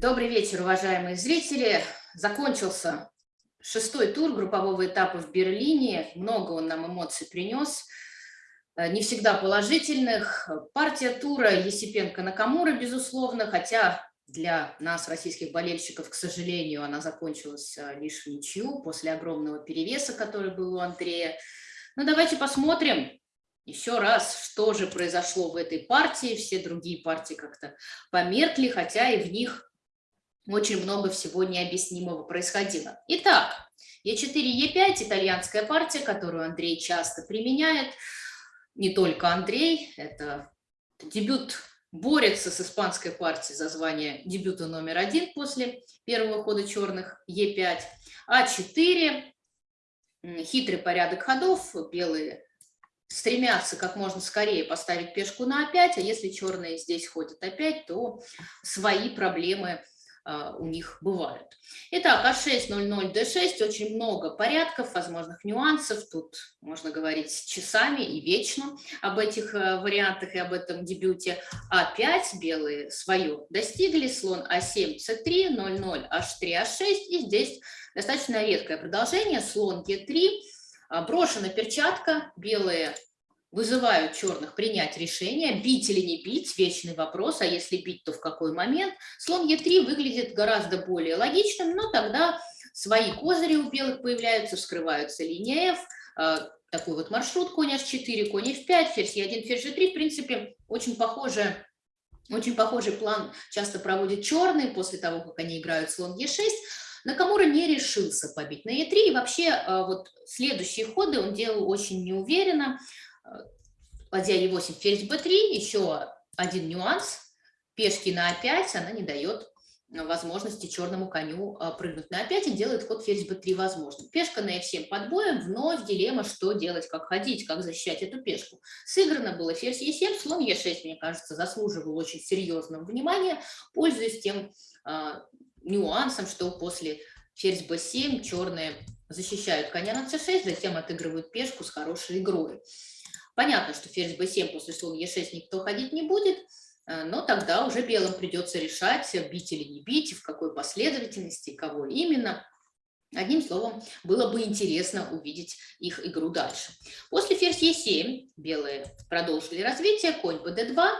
Добрый вечер, уважаемые зрители. Закончился шестой тур группового этапа в Берлине. Много он нам эмоций принес, э, не всегда положительных. Партия тура Есипенко-Накамура, безусловно, хотя для нас, российских болельщиков, к сожалению, она закончилась э, лишь в ничью после огромного перевеса, который был у Андрея. Но давайте посмотрим, еще раз, что же произошло в этой партии. Все другие партии как-то померкли, хотя и в них очень много всего необъяснимого происходило. Итак, Е4, Е5 – итальянская партия, которую Андрей часто применяет. Не только Андрей, это дебют борется с испанской партией за звание дебюта номер один после первого хода черных Е5. А4 – хитрый порядок ходов, белые стремятся как можно скорее поставить пешку на А5, а если черные здесь ходят опять, то свои проблемы у них бывают. Итак, А6, 00, Д6, очень много порядков, возможных нюансов, тут можно говорить часами и вечно об этих э, вариантах и об этом дебюте. А5, белые свое достигли, слон А7, С3, 00, H3, А6, и здесь достаточно редкое продолжение, слон Е3, а, брошена перчатка, белые вызывают черных принять решение, бить или не бить, вечный вопрос, а если бить, то в какой момент. Слон Е3 выглядит гораздо более логичным, но тогда свои козыри у белых появляются, вскрываются линия F, а, такой вот маршрут, конь H4, конь F5, ферзь Е1, ферзь G3, в принципе, очень похоже очень похожий план часто проводит черные после того, как они играют слон Е6. Накамура не решился побить на Е3, и вообще а, вот следующие ходы он делал очень неуверенно ладья Е8, ферзь b3, еще один нюанс, пешки на А5, она не дает возможности черному коню а, прыгнуть на А5 и делает ход ферзь b3 возможным. Пешка на F7 под боем, вновь дилемма, что делать, как ходить, как защищать эту пешку. Сыграно было ферзь Е7, слон Е6, мне кажется, заслуживал очень серьезного внимания, пользуясь тем а, нюансом, что после ферзь b7 черные защищают коня на c6, затем отыгрывают пешку с хорошей игрой. Понятно, что ферзь b7 после слона e6 никто ходить не будет, э, но тогда уже белым придется решать, бить или не бить, в какой последовательности, кого именно. Одним словом, было бы интересно увидеть их игру дальше. После ферзь e7 белые продолжили развитие, конь bd2.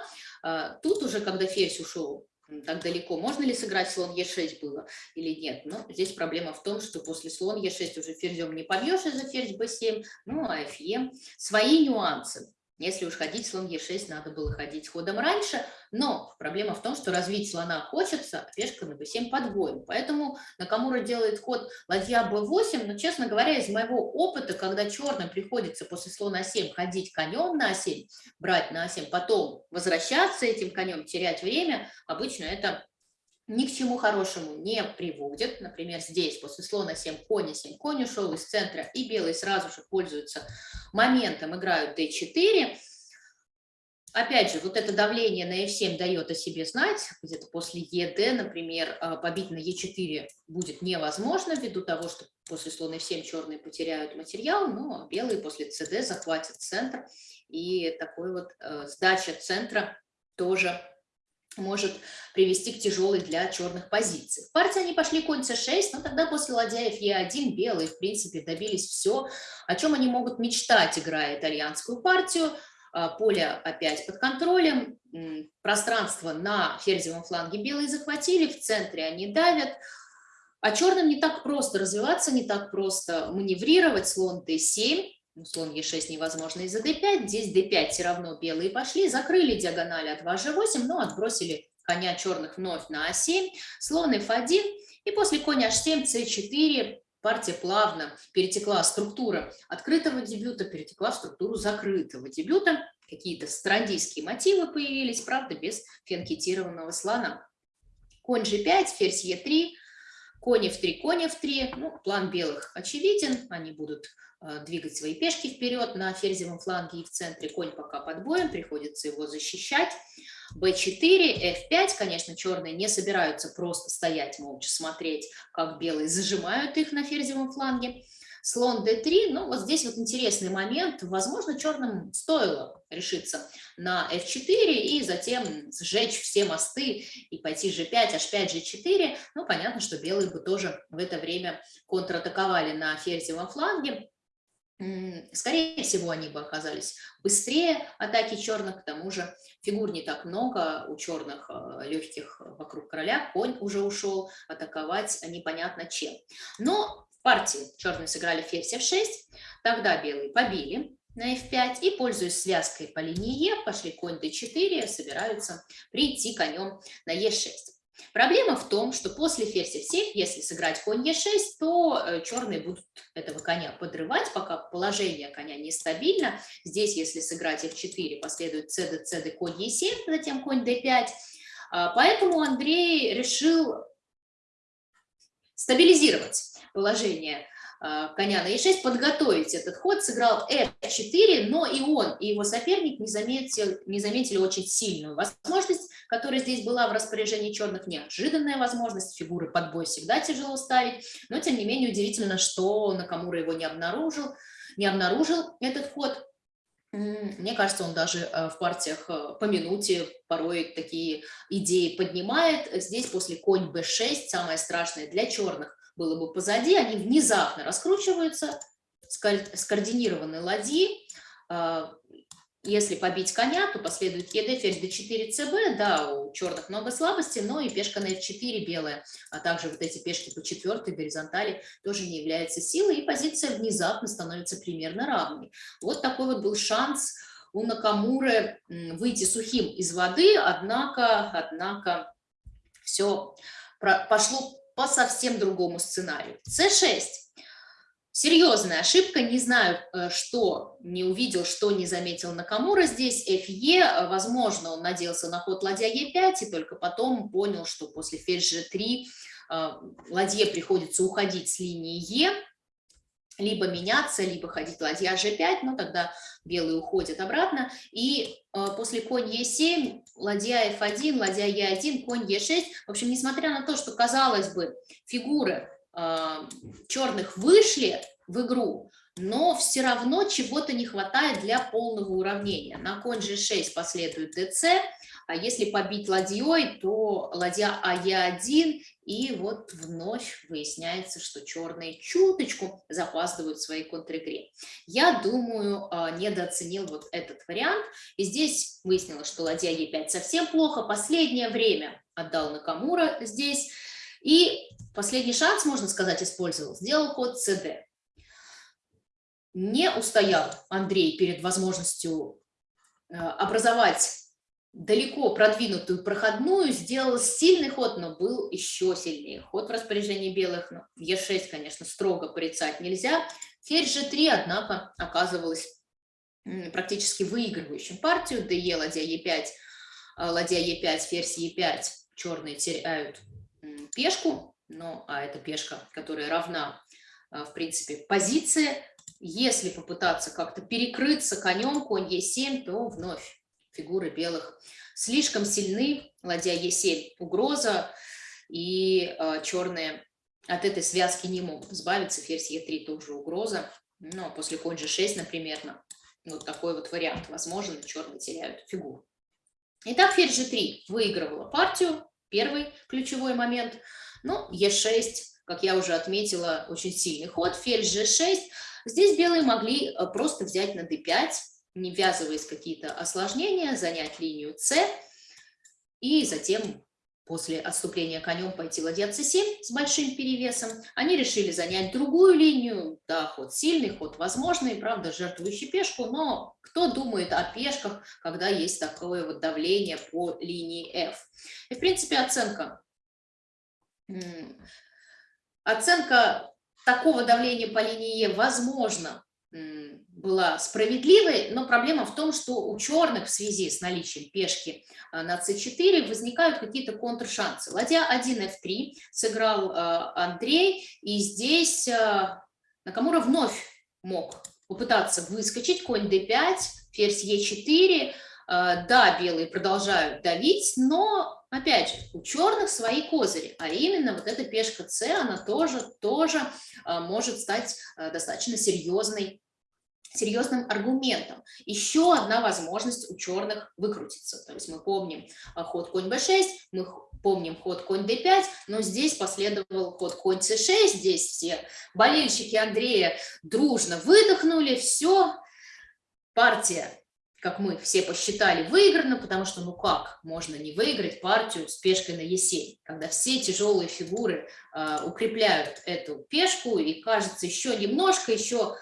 Э, тут уже, когда ферзь ушел так далеко. Можно ли сыграть слон Е6 было или нет? Но здесь проблема в том, что после слон Е6 уже ферзем не побьешь из-за ферзь b7, ну а Фе свои нюансы. Если уж ходить слон Е6, надо было ходить ходом раньше, но проблема в том, что развить слона хочется, а пешка на b7 подвоем. Поэтому Накамура делает ход ладья b8, но, честно говоря, из моего опыта, когда черным приходится после слона А7 ходить конем на А7, брать на А7, потом возвращаться этим конем, терять время, обычно это ни к чему хорошему не приводит. Например, здесь после слона 7 конь 7 конь ушел из центра, и белые сразу же пользуются моментом, играют d4. Опять же, вот это давление на f7 дает о себе знать, где-то после ед, например, а, побить на e4 будет невозможно, ввиду того, что после слона f7 черные потеряют материал, но белые после cd захватят центр, и такой вот э, сдача центра тоже может привести к тяжелой для черных позиций. В партии они пошли конь c6, но тогда после ладьяев e1 белые, в принципе, добились все, о чем они могут мечтать, играя итальянскую партию. А, поле опять под контролем, пространство на ферзевом фланге белые захватили, в центре они давят, а черным не так просто развиваться, не так просто маневрировать, слон d7, ну, слон Е6 невозможно из-за d5, здесь d5 все равно белые пошли, закрыли диагонали от 2g8, но отбросили коня черных вновь на а7, слон f1, и после коня h7, c4, партия плавно перетекла структура открытого дебюта, перетекла в структуру закрытого дебюта, какие-то страндийские мотивы появились, правда, без фенкетированного слона. Конь g5, ферзь e3, конь f3, конь f3, ну, план белых очевиден, они будут Э, двигать свои пешки вперед на ферзевом фланге и в центре. Конь пока под боем, приходится его защищать. b4, f5, конечно, черные не собираются просто стоять молча, смотреть, как белые зажимают их на ферзевом фланге. Слон d3, ну вот здесь вот интересный момент, возможно, черным стоило решиться на f4 и затем сжечь все мосты и пойти g5, h5, g4, ну понятно, что белые бы тоже в это время контратаковали на ферзевом фланге, скорее всего, они бы оказались быстрее атаки черных, к тому же фигур не так много, у черных э, легких вокруг короля, конь уже ушел, атаковать непонятно чем. Но партии черные сыграли ферзь f6, тогда белые побили на f5 и, пользуясь связкой по линии e, пошли конь d4, собираются прийти конем на e6. Проблема в том, что после ферзь f7, если сыграть конь e6, то э, черные будут этого коня подрывать, пока положение коня нестабильно. Здесь, если сыграть f4, последует cd, cd, конь e7, затем конь d5. А, поэтому Андрей решил стабилизировать положение а, коня на e6, подготовить этот ход, сыграл f4, но и он, и его соперник не заметил, не заметили очень сильную возможность, которая здесь была в распоряжении черных, неожиданная возможность, фигуры под бой всегда тяжело ставить, но тем не менее удивительно, что Накамура его не обнаружил, не обнаружил этот ход, мне кажется, он даже а, в партиях а, по минуте порой такие идеи поднимает. Здесь после конь b6, самое страшное для черных, было бы позади, они внезапно раскручиваются, скоординированные ладьи. А, если побить коня, то последует ЕД, ферзь d4, cb, да, у черных много слабостей, но и пешка на f4 белая, а также вот эти пешки по четвертой горизонтали тоже не являются силой, и позиция внезапно становится примерно равной. Вот такой вот был шанс у Накамуры выйти сухим из воды, однако, однако все пошло по совсем другому сценарию. c6. Серьезная ошибка, не знаю, э, что не увидел, что не заметил Накамура здесь, fe, возможно, он надеялся на ход ладья e5, и только потом понял, что после ферзь g3 э, ладье приходится уходить с линии e, либо меняться, либо ходить ладья g5, но тогда белые уходят обратно, и э, после конь e7, ладья f1, ладья e1, конь e6, в общем, несмотря на то, что, казалось бы, фигуры э, черных вышли в игру, но все равно чего-то не хватает для полного уравнения. На конь g6 последует dc, а если побить ладьей, то ладья АЕ1, и вот вновь выясняется, что черные чуточку запаздывают в своей контр-игре. Я думаю, а, недооценил вот этот вариант, и здесь выяснилось, что ладья Е5 совсем плохо, последнее время отдал Накамура здесь, и последний шанс, можно сказать, использовал, сделал ход СД. Не устоял Андрей перед возможностью а, образовать далеко продвинутую проходную, сделал сильный ход, но был еще сильнее. Ход в распоряжении белых, ну, Е6, конечно, строго порицать нельзя. Ферзь G3, однако, оказывалась практически выигрывающим партию. ДЕ, ладья Е5, а, ладья Е5, ферзь Е5. Черные теряют пешку, но, а это пешка, которая равна, а, в принципе, позиции. Если попытаться как-то перекрыться конем, конь Е7, то вновь фигуры белых слишком сильны, ладья Е7 угроза, и э, черные от этой связки не могут избавиться, ферзь Е3 тоже угроза, но ну, после конь G6, например, вот такой вот вариант возможен, черные теряют фигуру. Итак, ферзь G3 выигрывала партию, первый ключевой момент, ну, Е6, как я уже отметила, очень сильный ход, ферзь G6, здесь белые могли э, просто взять на d5, не ввязываясь в какие-то осложнения, занять линию С и затем после отступления конем пойти ладья c7 с большим перевесом. Они решили занять другую линию, да, ход сильный, ход возможный, правда, жертвующий пешку, но кто думает о пешках, когда есть такое вот давление по линии F? И, в принципе, оценка, оценка такого давления по линии E возможно была справедливой, но проблема в том, что у черных в связи с наличием пешки а, на c4 возникают какие-то контршансы. Ладья 1 f3 сыграл а, Андрей, и здесь а, Накамура вновь мог попытаться выскочить, конь d5, ферзь e4, да, белые продолжают давить, но опять же, у черных свои козыри, а именно вот эта пешка С, она тоже, тоже может стать достаточно серьезной серьезным аргументом. Еще одна возможность у черных выкрутиться. То есть мы помним а, ход конь b6, мы помним ход конь d5, но здесь последовал ход конь c6, здесь все болельщики Андрея дружно выдохнули, все, партия как мы все посчитали, выиграно, потому что ну как можно не выиграть партию с пешкой на Е7, когда все тяжелые фигуры э, укрепляют эту пешку, и кажется еще немножко, еще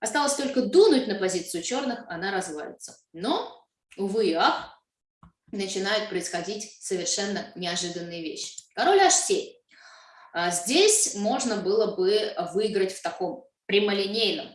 осталось только дунуть на позицию черных, она развалится. Но, увы и ах, начинают происходить совершенно неожиданные вещи. Король H7. А здесь можно было бы выиграть в таком прямолинейном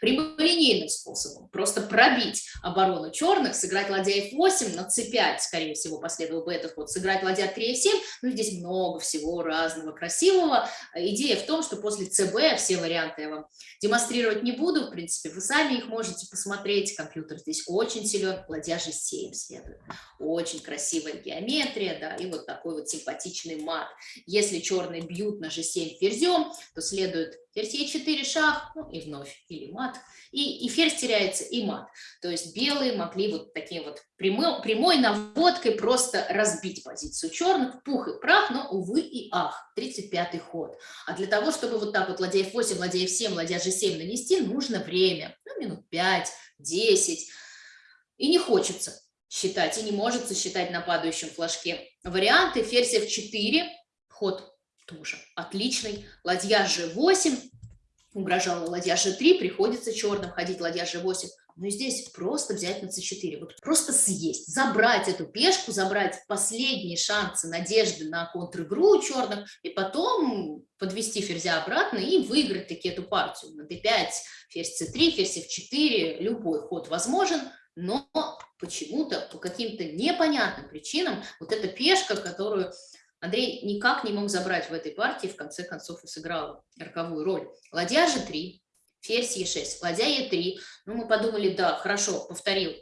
прямолинейным способом, просто пробить оборону черных, сыграть ладья f8 на c5, скорее всего, последовал бы этот ход, сыграть ладья 3 f7, ну, здесь много всего разного красивого. Идея в том, что после cb все варианты я вам демонстрировать не буду, в принципе, вы сами их можете посмотреть, компьютер здесь очень силен, ладья g7 следует, очень красивая геометрия, да, и вот такой вот симпатичный мат. Если черные бьют на g7 ферзем, то следует ферзь e4 шах, ну и вновь, или мат, и, и ферзь теряется, и мат. То есть белые могли вот таким вот прямой, прямой наводкой просто разбить позицию черных, пух и прах, но, увы и ах, 35-й ход. А для того, чтобы вот так вот ладья f8, ладья f7, ладья g7 нанести, нужно время, ну, минут 5-10, и не хочется считать, и не может считать на падающем флажке. Варианты ферзь f4, ход тоже отличный. Ладья g8, угрожала ладья g3, приходится черным ходить ладья g8. Но здесь просто взять на c4, вот просто съесть, забрать эту пешку, забрать последние шансы, надежды на контр-игру у черных, и потом подвести ферзя обратно и выиграть таки эту партию. На d5, ферзь c3, ферзь f4, любой ход возможен, но почему-то, по каким-то непонятным причинам, вот эта пешка, которую Андрей никак не мог забрать в этой партии, в конце концов и сыграл роковую роль. Ладья g3, ферзь e6, ладья e3. Ну, мы подумали, да, хорошо, повторил.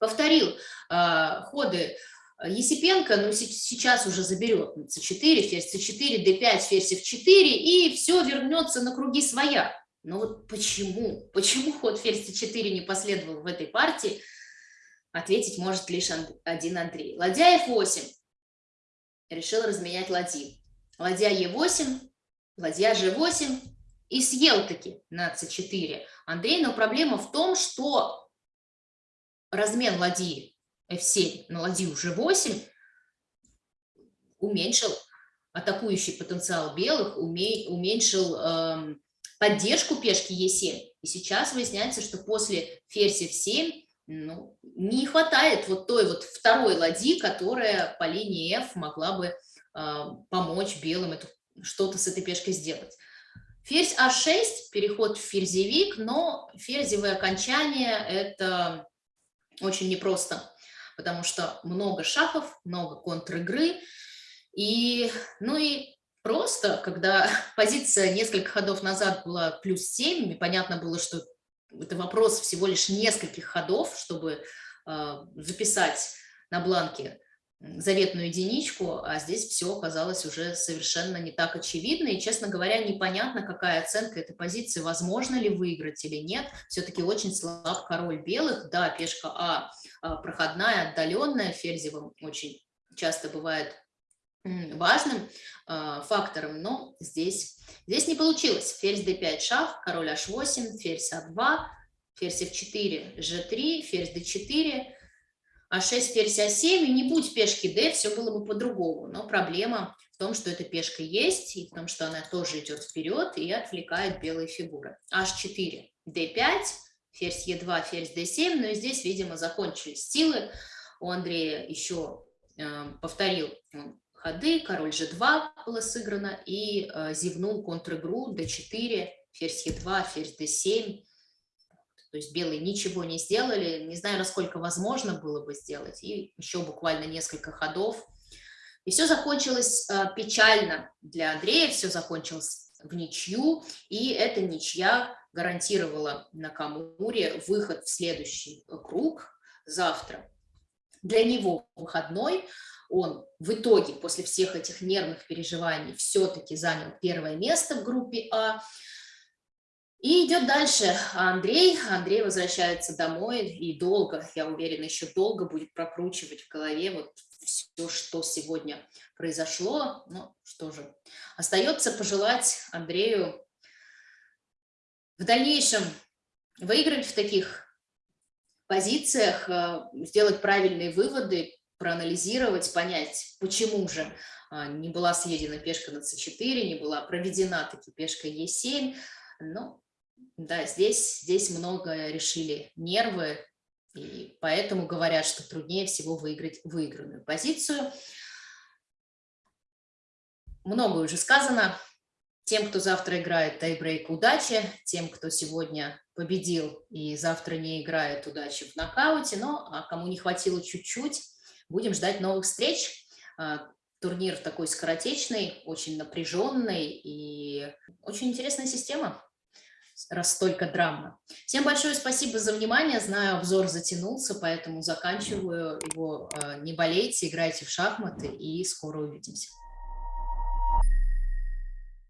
Повторил э, ходы Есипенко, но сейчас уже заберет c4, ферзь c4, d5, ферзь f4, и все вернется на круги своя. Но вот почему? Почему ход ферзь c4 не последовал в этой партии? Ответить может лишь один Андрей. Ладья f8 решил разменять ладьи. Ладья Е8, ладья Ж8 и съел таки на С4 Андрей, но проблема в том, что размен ладьи F7 на ладью G8 уменьшил атакующий потенциал белых, уменьшил э, поддержку пешки Е7. И сейчас выясняется, что после ферзь F7 ну, не хватает вот той вот второй ладьи, которая по линии F могла бы э, помочь белым что-то с этой пешкой сделать. Ферзь А6, переход в ферзевик, но ферзевое окончание – это очень непросто, потому что много шахов, много контр-игры, и, ну и просто, когда позиция несколько ходов назад была плюс 7, и понятно было, что это вопрос всего лишь нескольких ходов, чтобы э, записать на бланке заветную единичку, а здесь все оказалось уже совершенно не так очевидно, и, честно говоря, непонятно, какая оценка этой позиции, возможно ли выиграть или нет, все-таки очень слаб король белых, да, пешка А, а проходная, отдаленная, ферзевым очень часто бывает важным э, фактором, но здесь, здесь не получилось. Ферзь d5 шах, король h8, ферзь a2, ферзь f4, g3, ферзь d4, а6, ферзь а7, и не будь пешки d, все было бы по-другому. Но проблема в том, что эта пешка есть, и в том, что она тоже идет вперед и отвлекает белые фигуры. h4, d5, ферзь e2, ферзь d7, но и здесь, видимо, закончились силы. У Андрея еще э, повторил ходы, король g2 было сыграно, и э, зевнул контр-игру d4, ферзь e2, ферзь d7. То есть белые ничего не сделали, не знаю, насколько возможно было бы сделать, и еще буквально несколько ходов. И все закончилось э, печально для Андрея, все закончилось в ничью, и эта ничья гарантировала на Камуре выход в следующий круг завтра для него выходной. Он в итоге после всех этих нервных переживаний все-таки занял первое место в группе А. И идет дальше Андрей. Андрей возвращается домой и долго, я уверена, еще долго будет прокручивать в голове вот все, что сегодня произошло. Ну, что же, остается пожелать Андрею в дальнейшем выиграть в таких позициях, э, сделать правильные выводы, проанализировать, понять, почему же а, не была съедена пешка на c4, не была проведена таки пешка e7. Ну, да, здесь, здесь много решили нервы, и поэтому говорят, что труднее всего выиграть выигранную позицию. Много уже сказано. Тем, кто завтра играет тайбрейк, удачи. Тем, кто сегодня победил и завтра не играет, удачи в нокауте. Но а кому не хватило чуть-чуть, будем ждать новых встреч. А, турнир такой скоротечный, очень напряженный и очень интересная система раз столько драмы. Всем большое спасибо за внимание. Знаю, обзор затянулся, поэтому заканчиваю его. А, не болейте, играйте в шахматы и скоро увидимся.